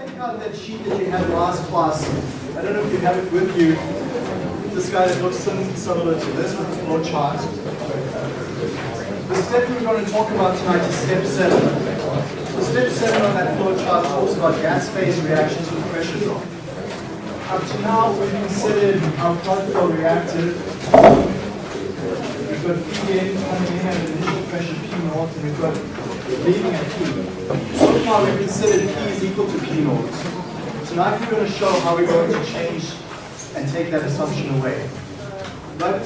take out that sheet that you had last class. I don't know if you have it with you. This guy looks similar to this with the flow chart. The step we're going to talk about tonight is step seven. So step seven on that flow chart talks about gas phase reactions with pressure drop. Up to now, we've considered our plug flow reactor. We've got P in coming in at an initial pressure P naught, and we've got leaving at P. So far, we've considered P is equal to P naught. Tonight, we're going to show how we're going to change and take that assumption away. But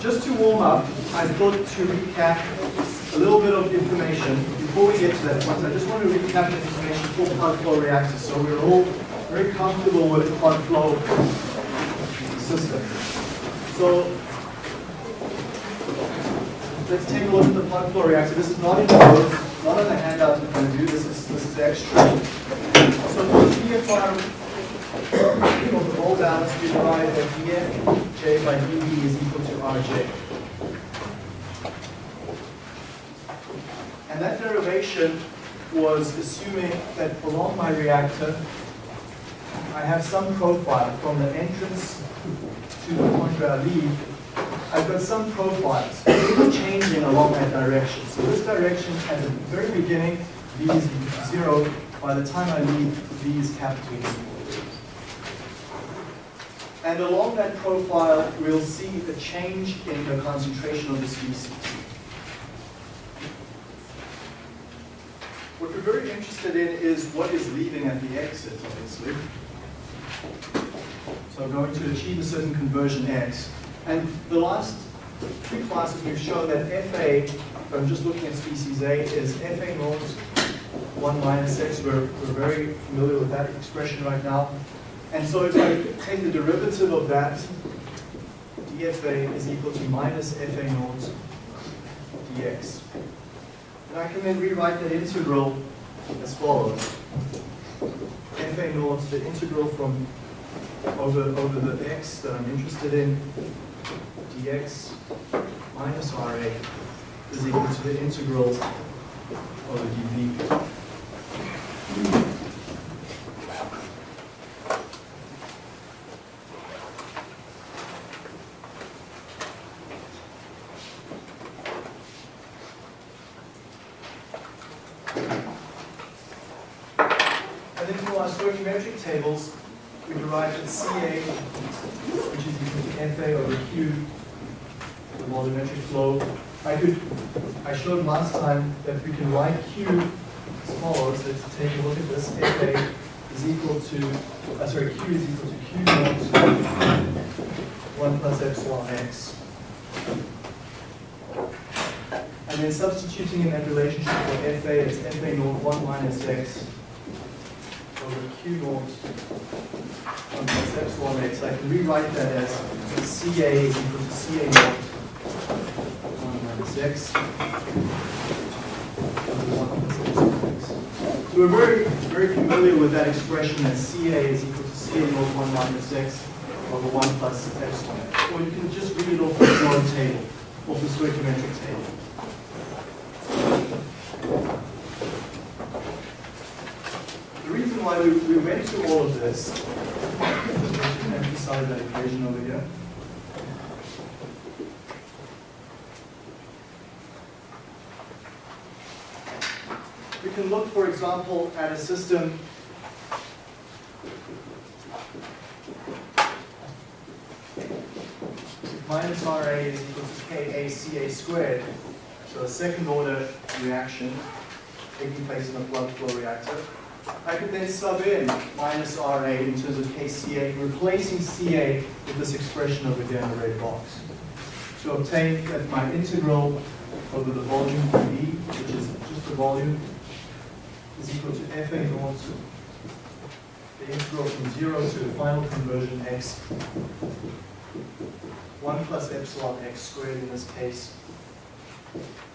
just to warm up, I thought to recap a little bit of information before we get to that point. I just want to recap the information for plug flow reactors so we're all very comfortable with plug flow system. So let's take a look at the plug flow reactor. This is not in the book, not on the handout in front of you. This is this is extra. So for PFR of the mole balance, we derive that df by dv is equal to rj. And that derivation was assuming that along my reactor, I have some profile from the entrance to the point where I leave. I've got some profiles changing along that direction. So this direction at the very beginning, v is zero. By the time I leave, v is capital E. And along that profile, we'll see a change in the concentration of the species. What we're very interested in is what is leaving at the exit, obviously. So I'm going to achieve a certain conversion X. And the last three classes we've shown that FA, I'm just looking at species A, is FA naught 1 minus X. We're, we're very familiar with that expression right now. And so if I take the derivative of that, dFA is equal to minus FA naught dx. And I can then rewrite that integral as follows. FA naught, the integral from over, over the x that I'm interested in, dx minus Ra is equal to the integral over dv. And then for our stoichiometric tables, we derive that CA, which is equal to FA over Q, the volumetric flow. I could, I showed last time that we can write Q as follows. Let's take a look at this. FA is equal to, uh, sorry, Q is equal to Q naught 1 plus epsilon x. And then substituting in that relationship for FA, it's FA naught 1 minus x Q 1 plus epsilon x. I can rewrite that as CA is equal to CA naught 1 minus x over 1 plus x. So we're very, very familiar with that expression that CA is equal to CA naught 1 minus x over 1 plus epsilon x. Or you can just read it off the flow table, off the stoichiometric table. The reason why through all of this, to emphasize that here, we can look, for example, at a system minus RA is equal to KACA squared, so a second order reaction taking place in a plug flow reactor. I could then sub in minus RA in terms of KCA, replacing CA with this expression over here in the red box. To obtain that my integral over the volume V, which is just the volume, is equal to FA naught, the integral from 0 to the final conversion x, 1 plus epsilon x squared in this case,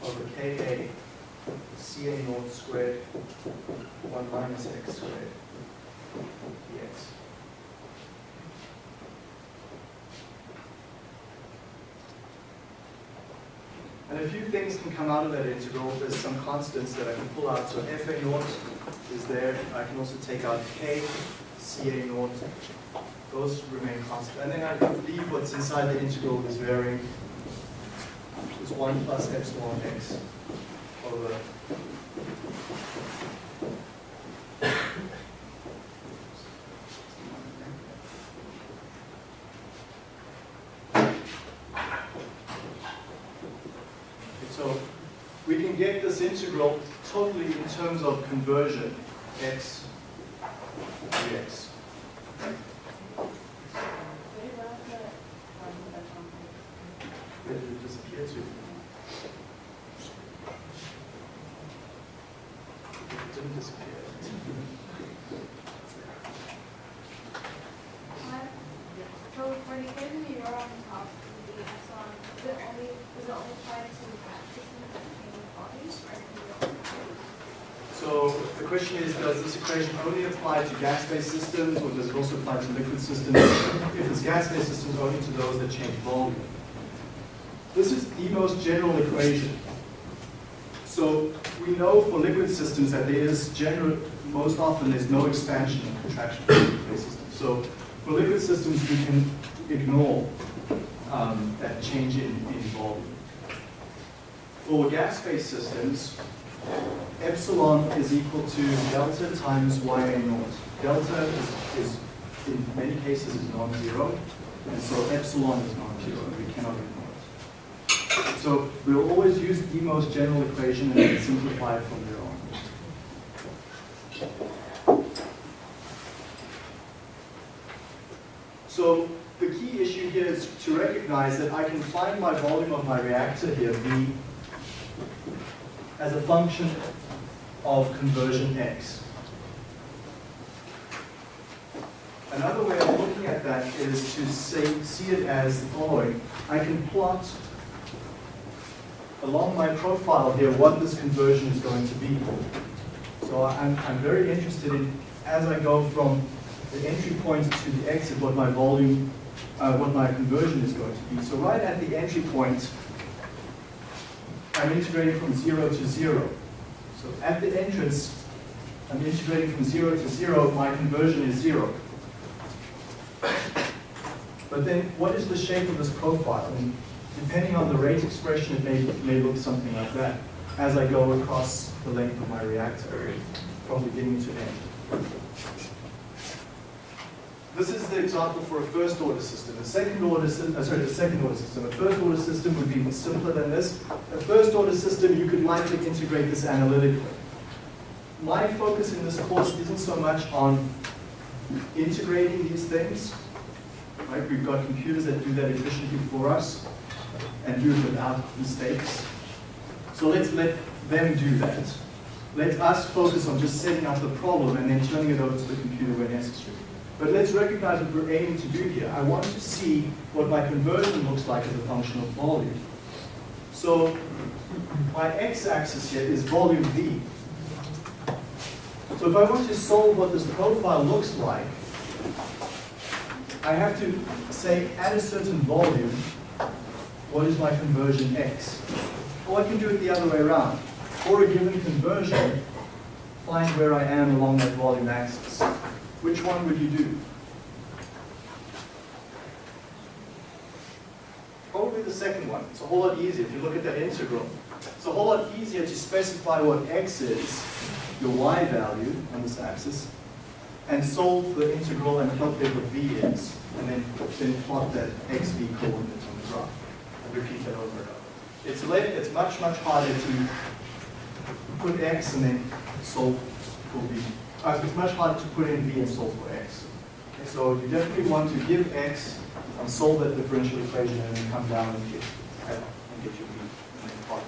over Ka Ca naught squared, 1 minus x squared dx. And a few things can come out of that integral. There's some constants that I can pull out. So FA naught is there. I can also take out K, CA naught. Those remain constant. And then I can leave what's inside the integral is varying. It's 1 plus epsilon x over So we can get this integral totally in terms of conversion, x dx. Where did it disappear to? It didn't disappear. So for the given you are on top of the epsilon, is it only, does it only apply to gas systems that contain bodies or can you also? So the question is, does this equation only apply to gas-based systems or does it also apply to liquid systems? If it's gas-based systems, only to those that change volume. This is the most general equation. So we know for liquid systems that there is general, most often there's no expansion and contraction for liquid-based systems. So for liquid systems, we can ignore um, that change in, in volume. For gas-based systems, epsilon is equal to delta times YA naught. Delta is, is in many cases is non-zero, and so epsilon is non-zero, and we cannot ignore it. So we'll always use the most general equation and then simplify it from there on. So the key issue here is to recognize that I can find my volume of my reactor here, V, as a function of conversion x. Another way of looking at that is to say, see it as the following. I can plot along my profile here what this conversion is going to be. So I'm, I'm very interested in, as I go from the entry point to the exit, what my volume, uh, what my conversion is going to be. So right at the entry point, I'm integrating from zero to zero. So at the entrance, I'm integrating from zero to zero, my conversion is zero. But then what is the shape of this profile? And depending on the rate expression, it may, may look something like that as I go across the length of my reactor from beginning to end. This is the example for a first order system. A second order system, uh, sorry, the second order system. A first order system would be even simpler than this. A first order system, you could likely integrate this analytically. My focus in this course isn't so much on integrating these things. Right? We've got computers that do that efficiently for us and do it without mistakes. So let's let them do that. Let us focus on just setting up the problem and then turning it over to the computer where necessary. But let's recognize what we're aiming to do here. I want to see what my conversion looks like as a function of volume. So my x-axis here is volume V. So if I want to solve what this profile looks like, I have to say at a certain volume, what is my conversion x? Or I can do it the other way around. For a given conversion, find where I am along that volume axis. Which one would you do? Probably the second one. It's a whole lot easier if you look at that integral. It's a whole lot easier to specify what x is, your y value on this axis, and solve the integral and calculate what v is, and then, then plot that xv coordinate on the graph. And repeat that over and over. It's, it's much, much harder to put x and then solve for v. Uh, it's much harder to put in v and solve for x. Okay, so you definitely want to give x and solve that differential equation and then come down and get, and get your v and then plot it.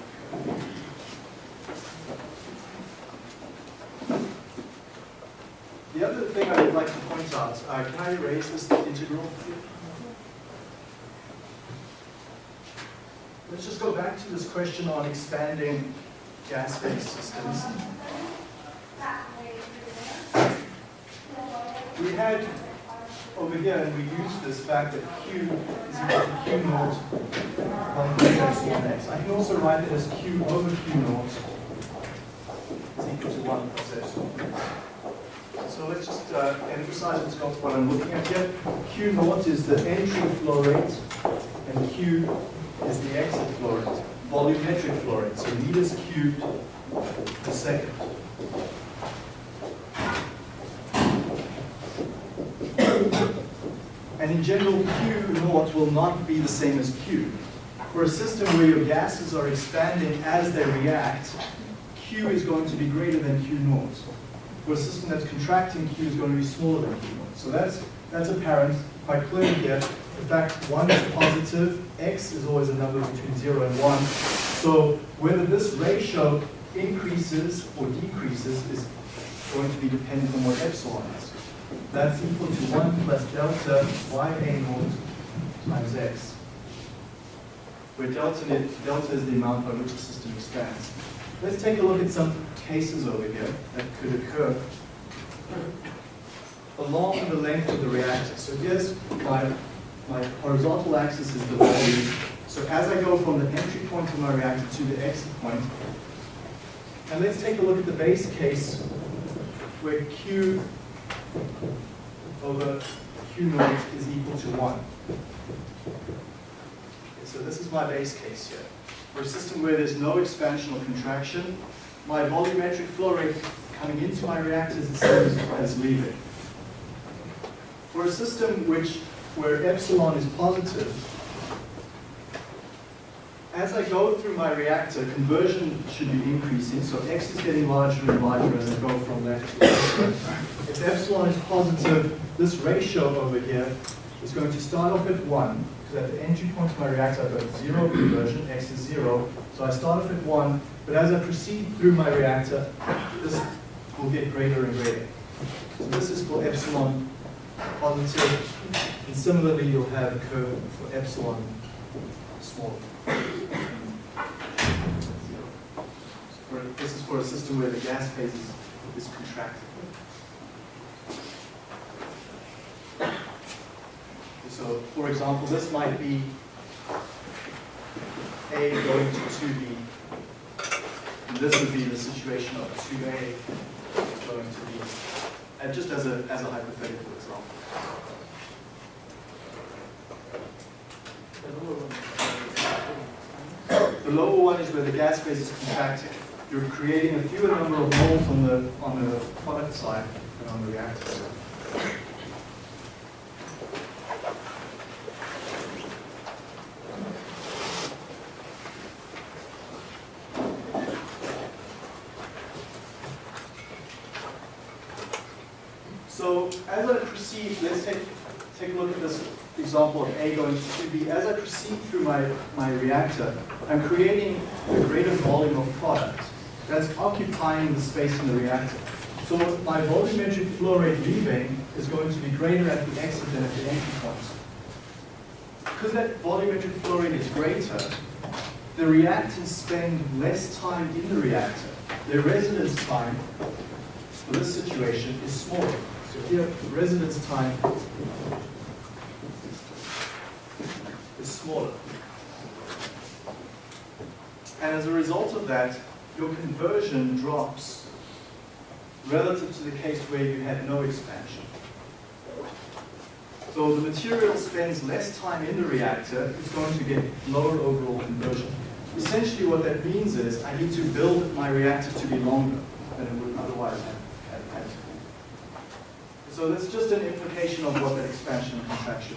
The other thing I would like to point out, uh, can I erase this integral? Let's just go back to this question on expanding gas-based systems. We had over here and we used this fact that Q is equal to Q naught, one plus epsilon x. I can also write it as Q over Q naught is equal to one plus epsilon. So let's just uh, emphasize what's got what I'm looking at here. Q naught is the entry flow rate and Q is the exit flow rate, volumetric flow rate, so meters cubed per second. And in general, Q naught will not be the same as Q. For a system where your gases are expanding as they react, Q is going to be greater than Q naught. For a system that's contracting, Q is going to be smaller than Q1. So that's, that's apparent quite clearly here. In fact, 1 is positive, x is always a number between 0 and 1. So whether this ratio increases or decreases is going to be dependent on what epsilon is. That's equal to 1 plus delta ya naught times x. Where delta, delta is the amount by which the system expands. Let's take a look at some cases over here that could occur along the length of the reactor. So here's my, my horizontal axis is the volume. So as I go from the entry point of my reactor to the exit point, and let's take a look at the base case where Q over Q naught is equal to 1. Okay, so this is my base case here. For a system where there's no expansion or contraction, my volumetric flow rate coming into my reactor is the same as, leaving. For a system which, where epsilon is positive, as I go through my reactor, conversion should be increasing, so x is getting larger and larger as I go from left to right. If epsilon is positive, this ratio over here is going to start off at 1, because at the entry point of my reactor I've got 0 conversion, x is 0, so I start off at 1, but as I proceed through my reactor, this will get greater and greater. So this is for epsilon positive, and similarly you'll have a curve for epsilon small. This is for a system where the gas phase is, is contracted. So, for example, this might be A going to 2B. And this would be the situation of 2A going to B. And just as a, as a hypothetical example. The lower one is where the gas phase is contracting. You're creating a fewer number of moles on the, on the product side than on the reactor side. So as I proceed, let's take, take a look at this example of A going to 2B. As I proceed through my, my reactor, I'm creating a greater volume of product that's occupying the space in the reactor. So my volumetric flow rate leaving is going to be greater at the exit than at the entry point. Because that volumetric flow rate is greater, the reactants spend less time in the reactor. Their residence time for this situation is smaller. So here, residence time is smaller. And as a result of that, your conversion drops relative to the case where you had no expansion. So the material spends less time in the reactor, it's going to get lower overall conversion. Essentially what that means is I need to build my reactor to be longer than it would otherwise have, So that's just an implication of what that expansion and contraction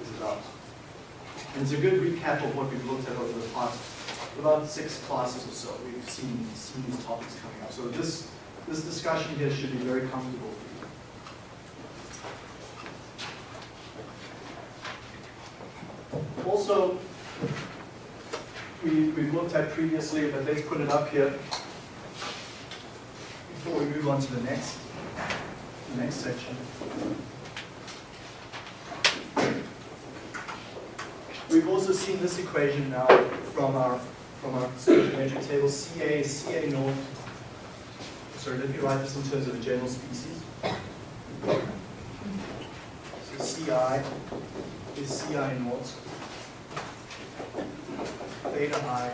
is about. And it's a good recap of what we've looked at over the past about six classes or so. We've seen, seen these topics coming up. So this, this discussion here should be very comfortable for you. Also, we, we've looked at previously, but let's put it up here before we move on to the next, next section. We've also seen this equation now from our from our stoichiometric table. Ca Ca naught. Sorry, let me write this in terms of a general species. So Ci is Ci naught theta i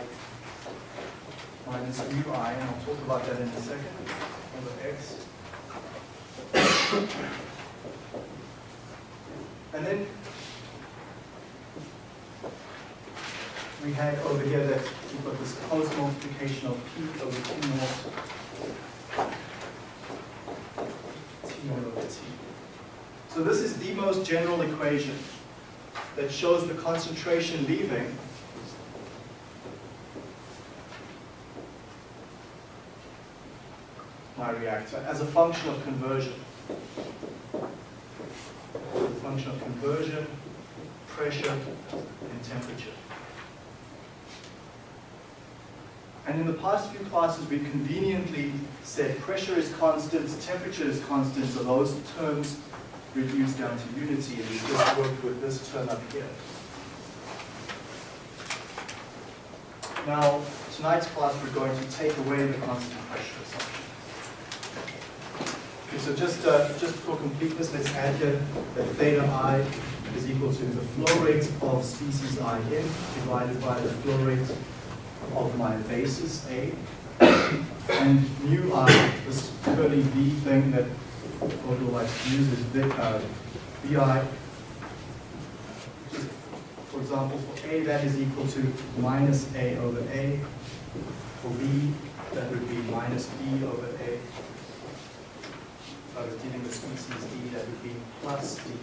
minus mu i, and I'll talk about that in a second, over x. And then we had over here that we've got this closed multiplication of p over q naught t over t. So this is the most general equation that shows the concentration leaving my reactor as a function of conversion. A function of conversion, pressure, and temperature. And in the past few classes, we conveniently said pressure is constant, temperature is constant, so those terms reduce down to unity, and we just worked with this term up here. Now, tonight's class, we're going to take away the constant pressure assumption. So just, uh, just for completeness, let's add here that theta i is equal to the flow rate of species i in divided by the flow rate of my basis A. And mu i, this curly V thing that Odell likes to use is vi, uh. Just, For example, for A, that is equal to minus A over A. For B, that would be minus B over A. I was dealing with species D, that would be plus D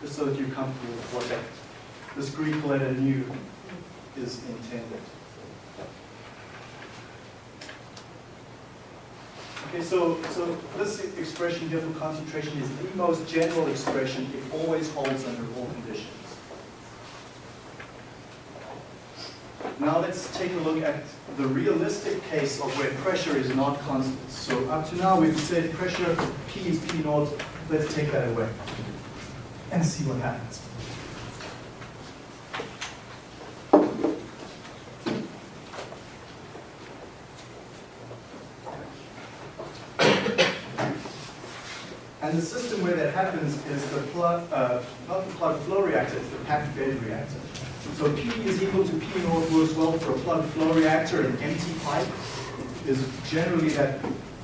Just so that you're comfortable with what that, this Greek letter nu is intended. Okay, so, so this expression here for concentration is the most general expression. It always holds under all conditions. Now let's take a look at the realistic case of where pressure is not constant. So up to now we've said pressure P is P naught. Let's take that away and see what happens. And the system where that happens is the plug, uh, not the plug flow reactor, it's the packed bed reactor. So P is equal to P naught works well for a plug flow reactor, an empty pipe is generally that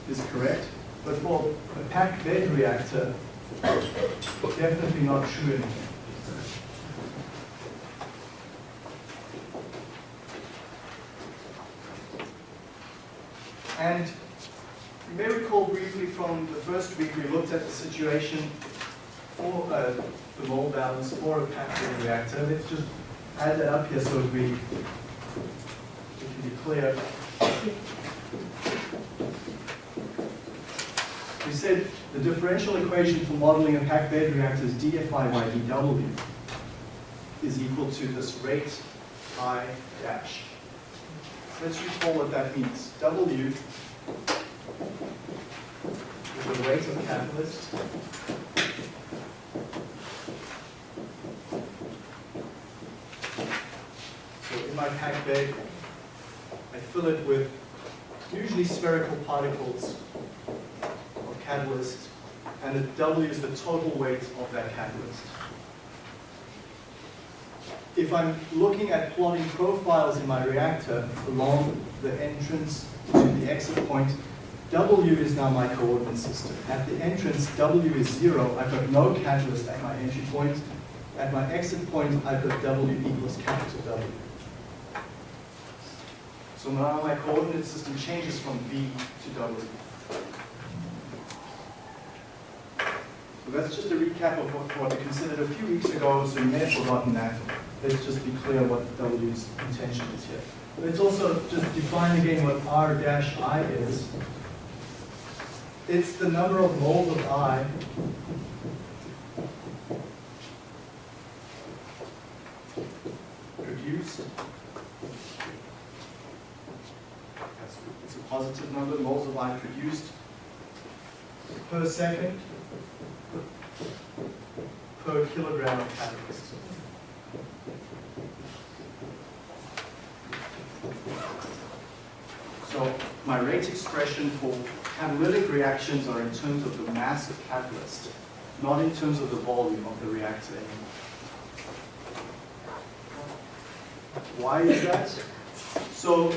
is correct. But for a packed bed reactor, definitely not true anymore. And you may recall briefly from the first week, we looked at the situation for uh, the mole balance for a packed bed reactor. Let's just add that up here so it, we, we can be clear. We said the differential equation for modeling a packed bed reactor is dFi by dW is equal to this rate I dash. Let's recall what that means. W is the rate of catalyst In my I fill it with usually spherical particles of catalyst, and W is the total weight of that catalyst. If I'm looking at plotting profiles in my reactor along the entrance to the exit point, W is now my coordinate system. At the entrance, W is zero. I've got no catalyst at my entry point. At my exit point, I've got W equals capital W. So now my coordinate system changes from V to W. So that's just a recap of what, what we considered a few weeks ago, so you may have forgotten that. Let's just be clear what W's intention is here. Let's also just define again what R dash I is. It's the number of moles of I produced it's a positive number, of moles of I produced per second per kilogram of catalyst. So my rate expression for catalytic reactions are in terms of the mass of catalyst. not in terms of the volume of the reactor anymore. Why is that? So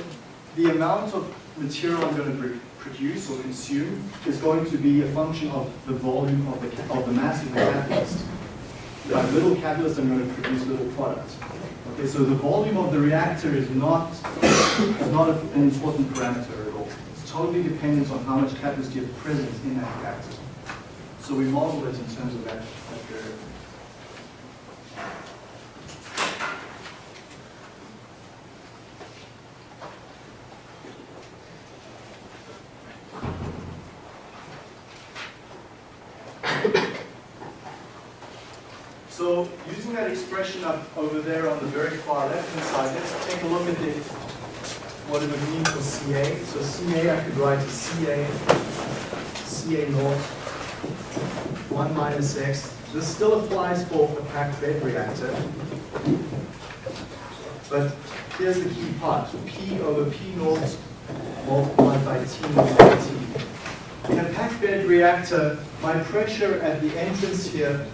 the amount of material I'm going to produce or consume is going to be a function of the volume of the, of the mass of the catalyst. If little catalyst, I'm going to produce little product. Okay, so the volume of the reactor is not, is not an important parameter at all. It's totally dependent on how much catalyst you have present in that reactor. So we model it in terms of that, that variable. So using that expression up over there on the very far left-hand side, let's take a look at the, what it would mean for CA. So CA, I could write as CA, CA naught, 1 minus X. This still applies for a packed bed reactor. But here's the key part, P over P naught multiplied by T naught T. In a packed bed reactor, my pressure at the entrance here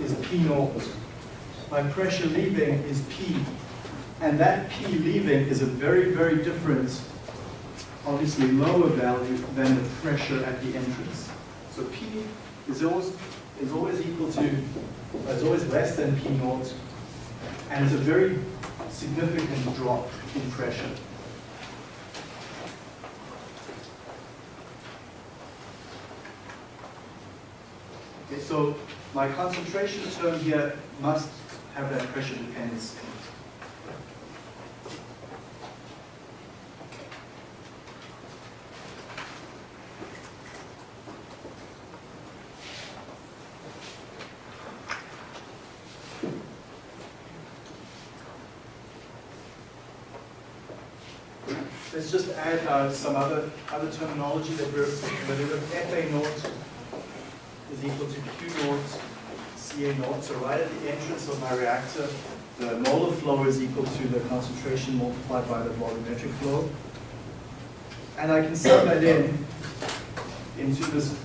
is P naught. My pressure leaving is P. And that P leaving is a very, very different, obviously lower value than the pressure at the entrance. So P is always, is always equal to, is always less than P naught. And it's a very significant drop in pressure. Okay, so my concentration term here must have that pressure it. Let's just add uh, some other, other terminology that we're familiar with. FA naught is equal to Q naught CA. So right at the entrance of my reactor, the molar flow is equal to the concentration multiplied by the volumetric flow. And I can sum that in into this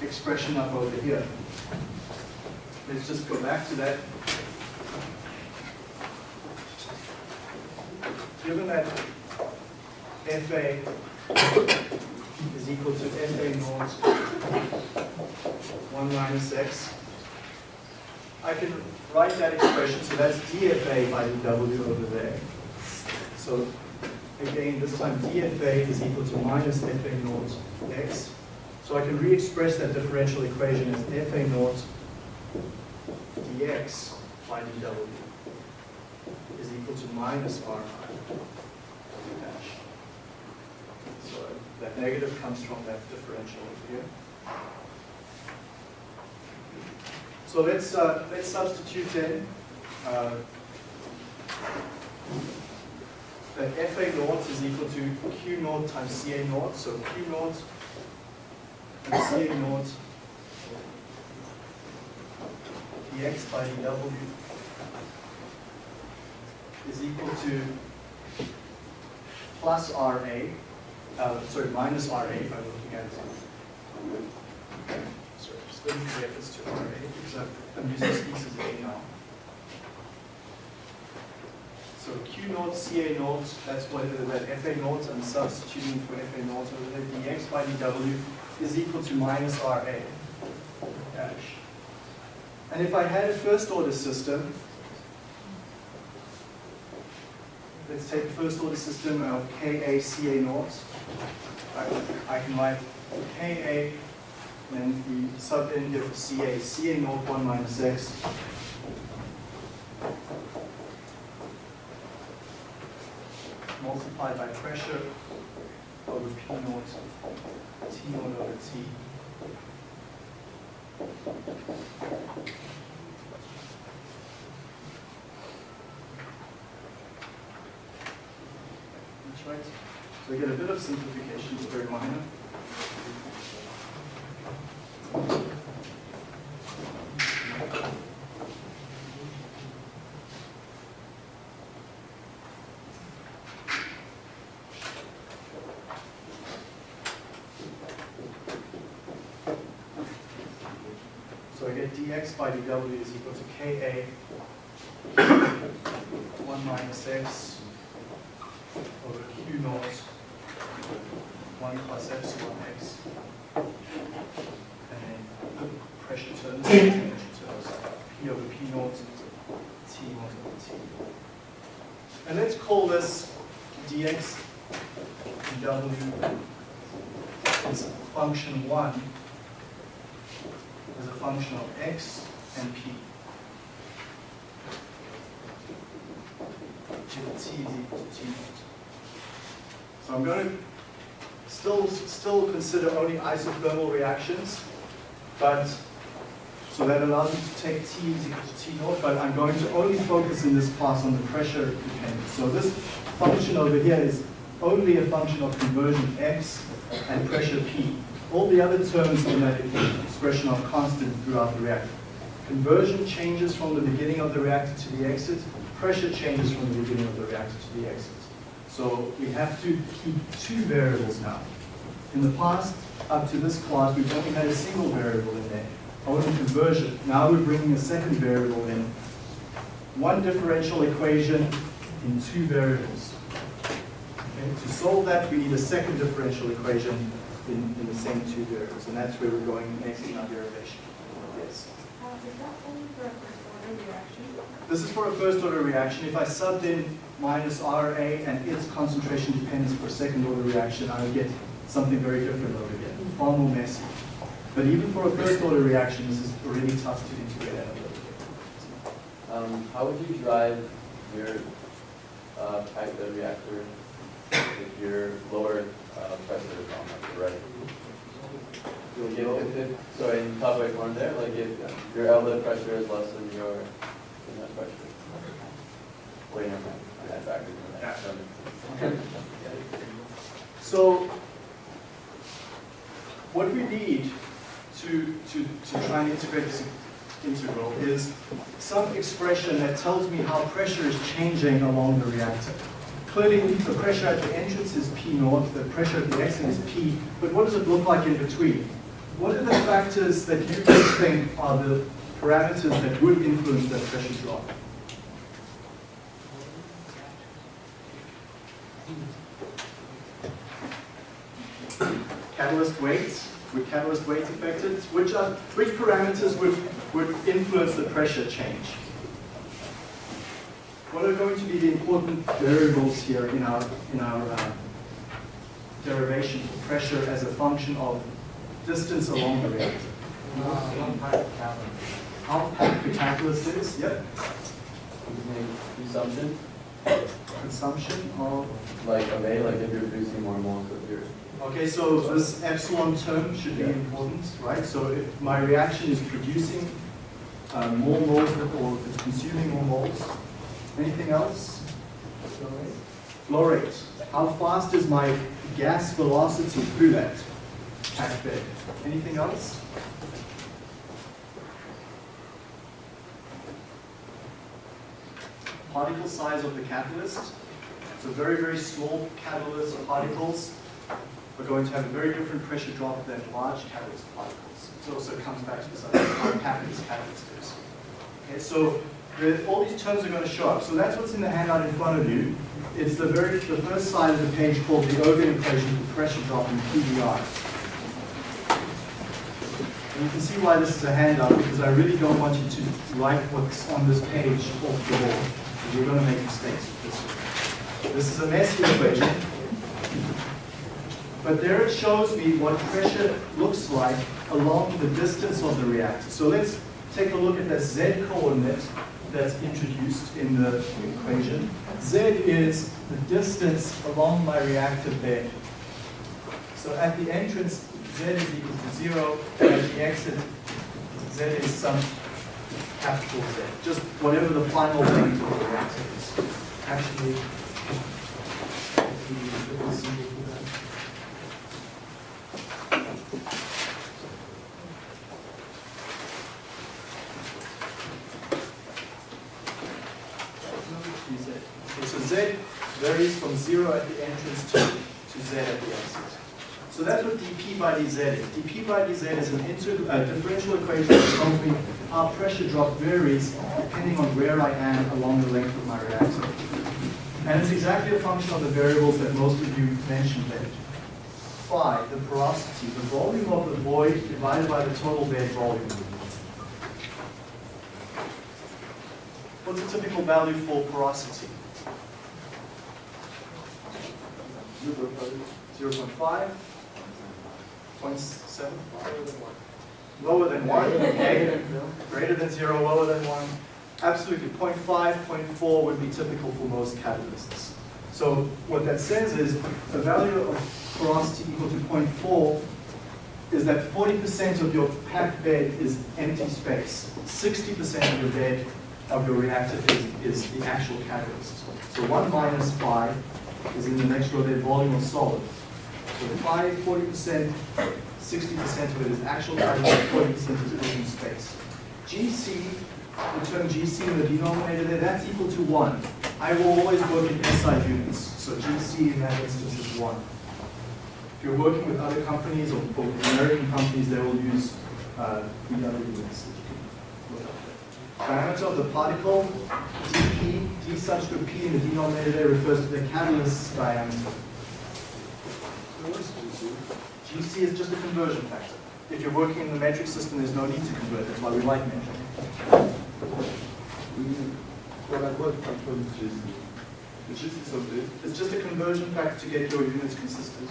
expression up over here. Let's just go back to that. Given that FA is equal to FA naught 1 minus x. I can write that expression, so that's dFA by dW over there. So again, this time dFA is equal to minus FA naught x. So I can re-express that differential equation as FA naught dx by dW is equal to minus R dash. So that negative comes from that differential over here. So let's uh, let's substitute in uh, that FA naught is equal to Q naught times CA naught. So Q naught and CA naught dx by dw is equal to plus RA, uh, sorry, minus RA I'm looking at Sorry, just let me reference to RA because I'm- I'm using species A now. So Q naught, CA naught, that's what it is, that FA naught, I'm substituting for FA naught over there, dx by dw is equal to minus RA dash. And if I had a first order system, let's take a first order system of Ka Ca naught. I, I can write Ka and the sub in here for Ca, Ca naught 1 minus x. Multiplied by pressure over P naught, T naught over T. So we get a bit of simplification, it's very minor. So I get dx by dw is equal to ka 1 minus x naught 1 plus epsilon x. And then the pressure terms, temperature terms, p over p naught, t naught over t. And let's call this dx dw is function 1 as a function of x and p. T equal to t naught. So I'm going to still, still consider only isothermal reactions, but, so that allows me to take T is equal to T naught, but I'm going to only focus in this class on the pressure dependence. So this function over here is only a function of conversion X and pressure P. All the other terms in that expression are constant throughout the reactor. Conversion changes from the beginning of the reactor to the exit. Pressure changes from the beginning of the reactor to the exit. So we have to keep two variables now. In the past, up to this class, we've only had a single variable in there, only conversion. Now we're bringing a second variable in. One differential equation in two variables. Okay, To solve that, we need a second differential equation in, in the same two variables, and that's where we're going next in our derivation. Yes. Uh, is that only for a first order reaction? This is for a first order reaction. If I subbed in minus RA and its concentration dependence for a second order reaction, I would get something very different over here, far more messy. But even for a first order reaction, this is really tough to integrate a little. Um, how would you drive your uh, pack the reactor if your lower uh, pressure is on the right? If, if, if, so in top right corner there, like if your outlet pressure is less than your inlet pressure. Wait, never mind. So what we need to, to, to try and integrate this integral is some expression that tells me how pressure is changing along the reactor. Clearly, the pressure at the entrance is P naught, the pressure at the exit is P, but what does it look like in between? What are the factors that you think are the parameters that would influence that pressure drop? Catalyst weight, would catalyst weight affect it? Which, are, which parameters would, would influence the pressure change? What are going to be the important variables here in our, in our uh, derivation for pressure as a function of distance along the reactor? How packed the catalyst is, yep. Consumption, Consumption of, like of A, like if you're producing more moles of your okay, so this epsilon term should be important, right? So if my reaction is producing uh, more moles or it's consuming more moles, anything else? Flow rate. How fast is my gas velocity through that packed bed? Anything else? Particle size of the catalyst. So very, very small catalyst of particles are going to have a very different pressure drop than large catalyst particles. It also comes back to this idea of how packed this catalyst is. Okay, so the, all these terms are going to show up. So that's what's in the handout in front of you. It's the very the first side of the page called the Ergun equation for pressure drop in PBR. And you can see why this is a handout because I really don't want you to write what's on this page off the wall. You're going to make mistakes with this. This is a messy equation. But there it shows me what pressure looks like along the distance of the reactor. So let's take a look at the z coordinate that's introduced in the equation. Z is the distance along my reactor bed. So at the entrance, Z is equal to zero, and at the exit, Z is some capital Z, just whatever the final length of the reactor is. Actually, if we use a little symbol for that. Z. Okay, so Z varies from zero at the entrance to, to Z at the exit. So that's what dP by dz is. dP by dz is an inter, uh, differential equation that tells me how pressure drop varies depending on where I am along the length of my reactor. And it's exactly a function of the variables that most of you mentioned there. Phi, the porosity, the volume of the void divided by the total bed volume. What's a typical value for porosity? 0.5, 0.7, lower than 1, okay? Greater than 0, lower than 1. Absolutely, 0.5, 0.4 would be typical for most catalysts. So what that says is the value of porosity equal to 0.4 is that 40% of your packed bed is empty space. 60% of your bed, of your reactor is, is the actual catalyst. So 1 minus phi is in the next row bed volume of solid. So phi, 40%, 60% of it is actual catalyst, 40% is open space. GC, the term GC in the denominator there, that's equal to 1. I will always work in SI units, so GC in that instance is 1. If you're working with other companies or, or American companies, they will use uh, the other units. that you can look up there. Diameter of the particle, dP, d subscript p in the denominator there refers to the catalyst diameter. GC is just a conversion factor. If you're working in the metric system, there's no need to convert. That's why we like metric. What I what control GC? The GC something. It's just a conversion factor to get your units consistent.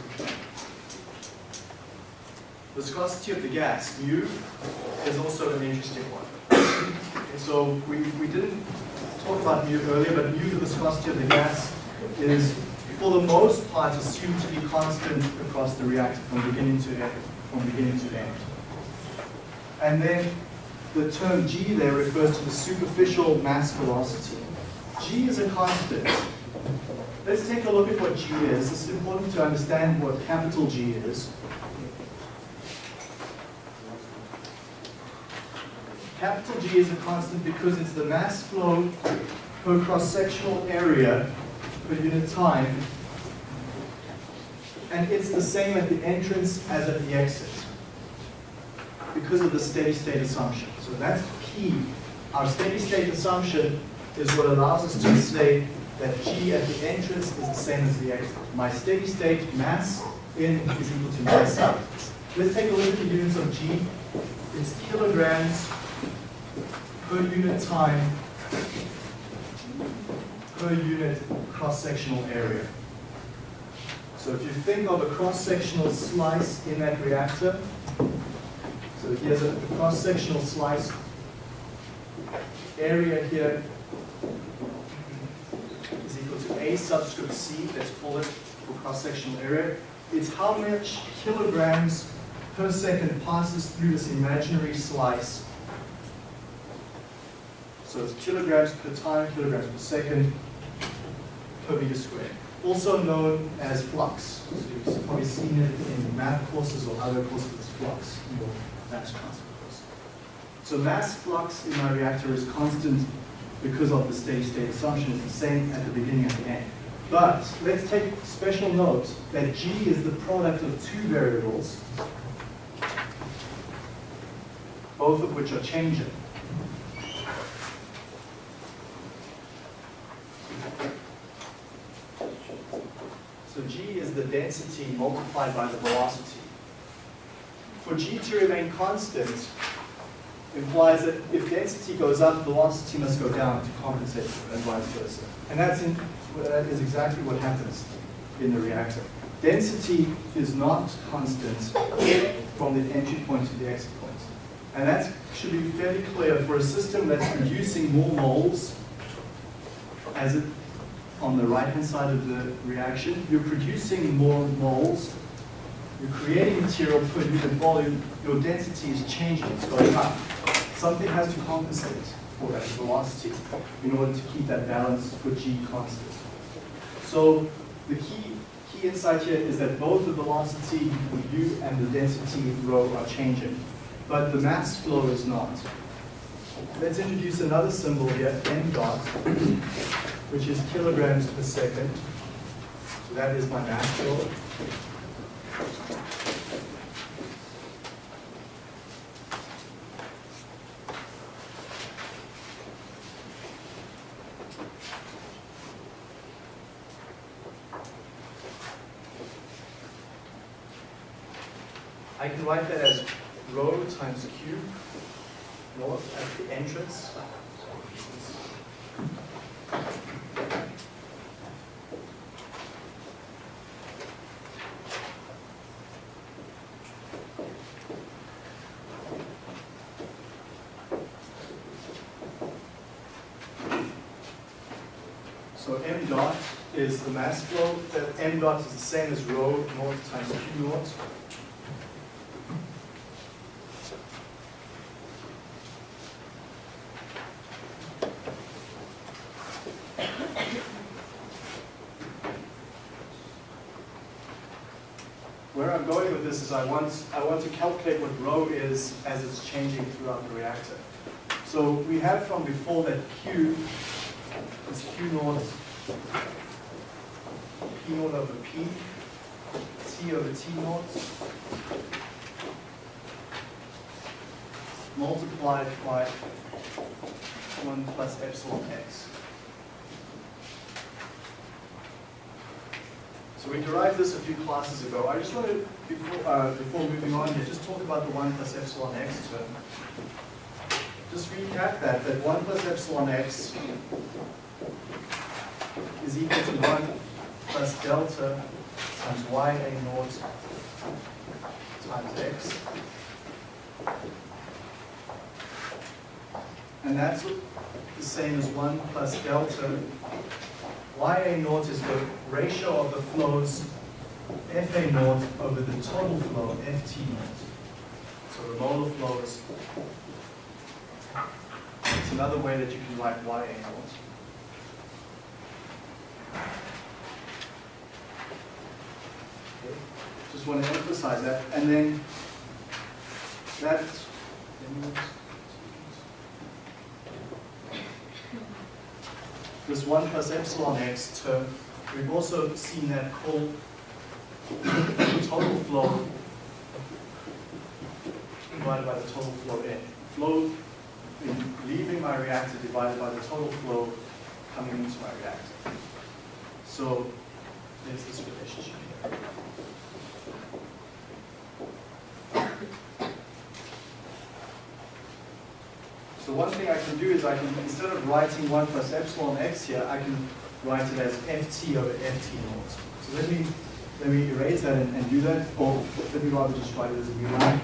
Viscosity of the gas, mu, is also an interesting one. And so we, we didn't talk about mu earlier, but mu, the viscosity of the gas, is for the most part assumed to be constant across the reactor from beginning to end. From beginning to end. And then the term g there refers to the superficial mass velocity. g is a constant. Let's take a look at what g is. It's important to understand what capital G is. Capital G is a constant because it's the mass flow per cross-sectional area per unit time. And it's the same at the entrance as at the exit because of the steady state assumption. So that's key. Our steady state assumption is what allows us to say that G at the entrance is the same as the exit. My steady state mass in is equal to mass out. Let's take a look at the units of G. It's kilograms per unit time per unit cross-sectional area. So if you think of a cross-sectional slice in that reactor, so here's a cross-sectional slice area here is equal to A subscript C, let's call it for cross-sectional area. It's how much kilograms per second passes through this imaginary slice. So it's kilograms per time, kilograms per second, per meter squared. Also known as flux. So you've probably seen it in math courses or other courses as flux in your mass transfer course. So mass flux in my reactor is constant because of the steady state assumption. It's the same at the beginning and the end. But let's take special note that G is the product of two variables, both of which are changing. So G is the density multiplied by the velocity. For G to remain constant implies that if density goes up, velocity must go down to compensate and vice versa. And that's in, that is exactly what happens in the reactor. Density is not constant from the entry point to the exit point. And that should be fairly clear for a system that's producing more moles as it on the right-hand side of the reaction, you're producing more moles, you're creating material per unit volume, your density is changing, it's going up. Something has to compensate for that velocity in order to keep that balance for G constant. So the key, key insight here is that both the velocity U and the density rho are changing, but the mass flow is not. Let's introduce another symbol here, m dot, which is kilograms per second. So that is my mass flow. I can write that as rho times q naught at the entrance So m dot is the mass flow, that m dot is the same as rho naught times q naught. Where I'm going with this is I want, I want to calculate what rho is as it's changing throughout the reactor. So we had from before that Q P naught over P, T over T multiplied by 1 plus epsilon x. So we derived this a few classes ago. I just wanted, before, uh, before moving on here, just talk about the 1 plus epsilon x term. Just recap that, that 1 plus epsilon x is equal to 1 plus delta times y a naught times x. And that's the same as 1 plus delta. Ya naught is the ratio of the flows Fa naught over the total flow Ft naught. So the molar flows. It's another way that you can write Ya naught. Okay. Just want to emphasize that. And then that this 1 plus epsilon x term, we've also seen that the total flow divided by the total flow in. Flow in leaving my reactor divided by the total flow coming into my reactor. So there's this relationship here. So one thing I can do is I can, instead of writing 1 plus epsilon x here, I can write it as ft over ft naught. So let me, let me erase that and, and do that, or let me rather just write it as a new line.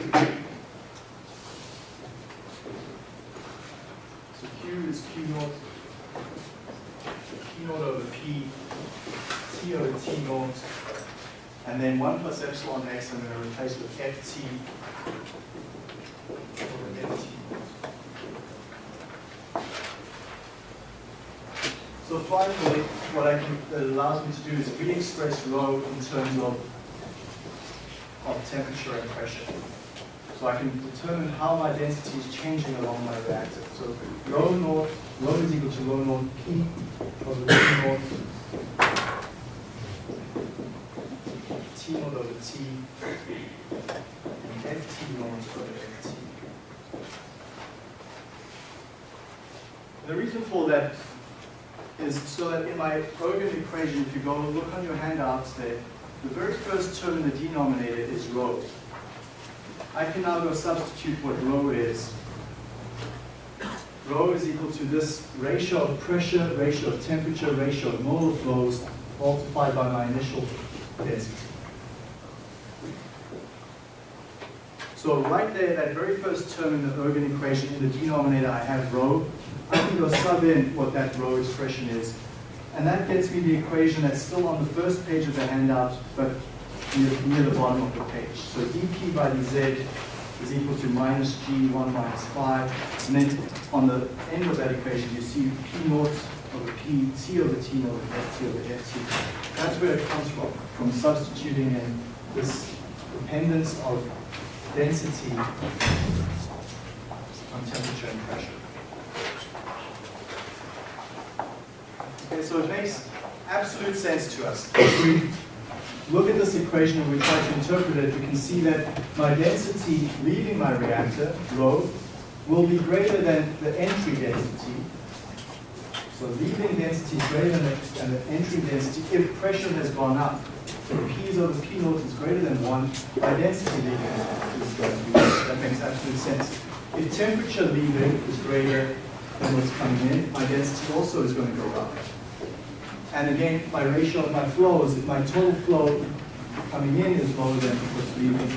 So Q is Q naught, Q naught over P, T over T naught, and then 1 plus epsilon x I'm going to replace with Ft over Ft. So finally, what I can, that allows me to do is re-express rho in terms of, of temperature and pressure. So I can determine how my density is changing along my reactor. So rho naught, rho is equal to rho naught P over rho naught T and Ft naught over Ft. The reason for that is so that in my equation, if you go look on your handouts there, the very first term in the denominator is rho. I can now go substitute what rho is. Rho is equal to this ratio of pressure, ratio of temperature, ratio of molar flows multiplied by my initial density. So right there, that very first term in the Ergun equation, in the denominator, I have rho. I can go sub in what that rho expression is. And that gets me the equation that's still on the first page of the handout, but near, near the bottom of the page. So dp by dz is equal to minus g1 minus phi. And then on the end of that equation, you see p naught over p, t over t naught, and ft over ft. That's where it comes from, from substituting in this dependence of density on temperature and pressure. Okay, so it makes absolute sense to us. If we look at this equation and we try to interpret it, we can see that my density leaving my reactor, rho, will be greater than the entry density. So leaving density is greater than the, than the entry density if pressure has gone up. So P's over P naught is greater than one, my density leaving is going to be, that makes absolute sense. If temperature leaving is greater than what's coming in, my density also is going to go up. And again, my ratio of my flows, if my total flow coming in is lower than what's leaving,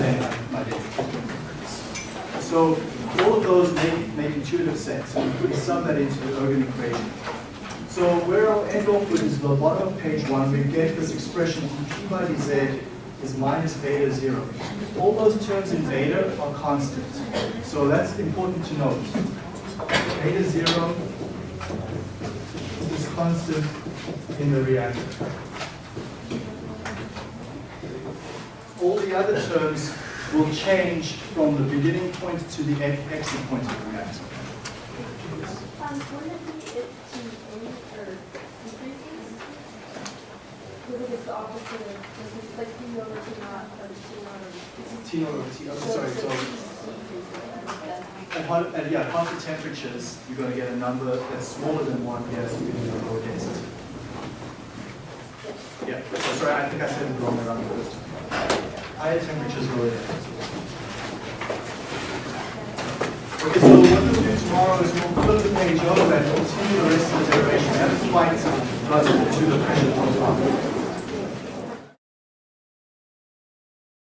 then my density is going to increase. So all of those make, make intuitive sense. And We sum that into the Ergun equation. So where I'll end with is the bottom of page one, we get this expression p by dz is minus beta zero. All those terms in beta are constant. So that's important to note. Beta zero is constant in the reactor. All the other terms will change from the beginning point to the exit point of the reactor. Um, wouldn't it be if T in or decreases? Because it's the opposite of, it's like T over T naught, or T over. Over T, oh, sorry, so at, hot- at, yeah, hotter temperatures, you're gonna get a number that's smaller than one, yes, you're gonna get a lower density. Yeah, so sorry, I think I said it wrong around the first time. Higher temperatures, lower density. Okay, so what we'll do tomorrow is we'll flip the page over and continue the rest of the derivation. That's quite close to the pressure profile.